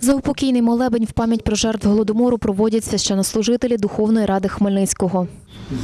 Заупокійний молебень в пам'ять про жертв голодомору проводять священнослужителі Духовної ради Хмельницького.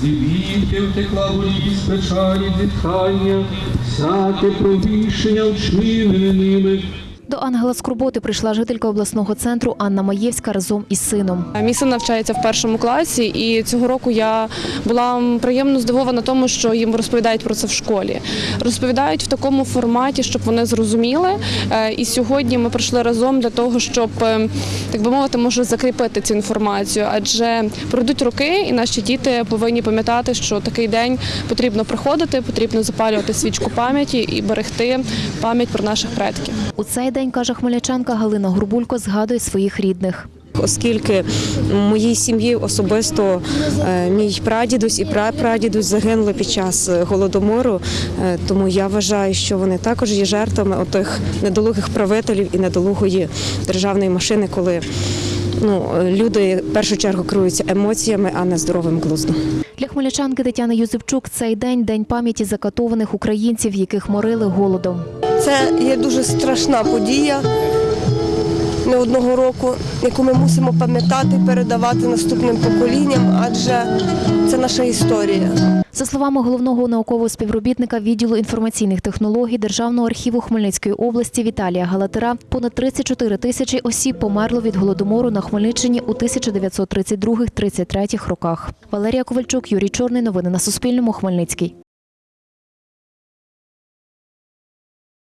Звідки втекла болість, печалі, зітхання, всяке провішення вчинене ними. До ангела Скорботи прийшла жителька обласного центру Анна Маєвська разом із сином. Мій син навчається в першому класі, і цього року я була приємно здивована тому, що їм розповідають про це в школі. Розповідають в такому форматі, щоб вони зрозуміли. Е, І сьогодні ми прийшли разом для того, щоб е, так би мовити, може закріпити цю інформацію. Адже пройдуть роки, і наші діти повинні пам'ятати, що такий день потрібно приходити, потрібно запалювати свічку пам'яті і берегти пам'ять про наших предків. У цей день, каже хмельничанка Галина Горбулько, згадує своїх рідних. оскільки в моїй сім'ї особисто е, мій прадідусь і прапрадідусь загинули під час е, голодомору. Е, Тому я вважаю, що вони також є жертвами отих недолугих правителів і недолугої державної машини, коли ну, люди в першу чергу керуються емоціями, а не здоровим глуздом. Для хмельничанки Тетяни Юзепчук цей день день пам'яті закатованих українців, яких морили голодом. Це є дуже страшна подія не одного року, яку ми мусимо пам'ятати, передавати наступним поколінням, адже це наша історія. За словами головного наукового співробітника відділу інформаційних технологій Державного архіву Хмельницької області Віталія Галатера, понад 34 тисячі осіб померло від голодомору на Хмельниччині у 1932-33 роках. Валерія Ковальчук, Юрій Чорний. Новини на Суспільному. Хмельницький.